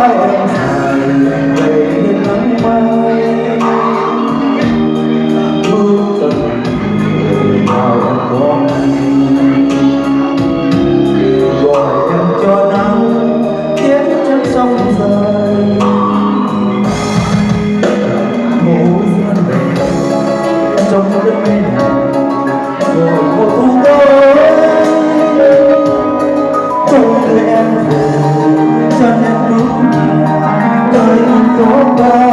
mai em hàng về đêm nắng mai người nào em có gọi em cho nắng tiết chân sông rơi ngủ gian về trong đất bên rồi một thu tôi trong tôi ơn số tôi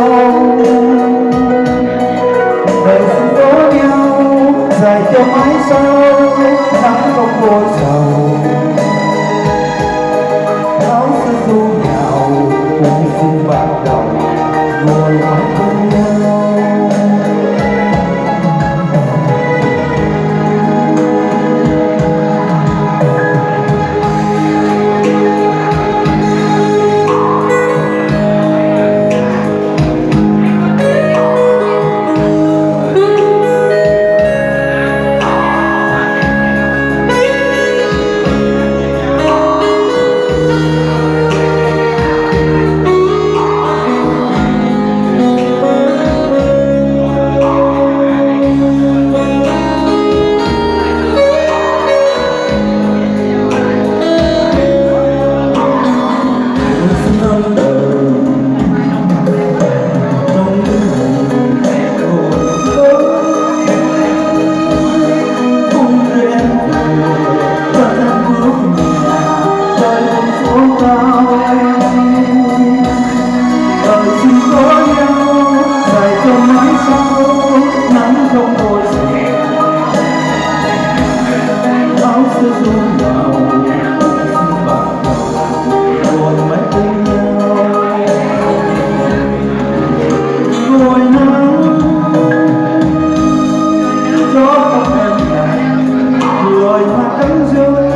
Close.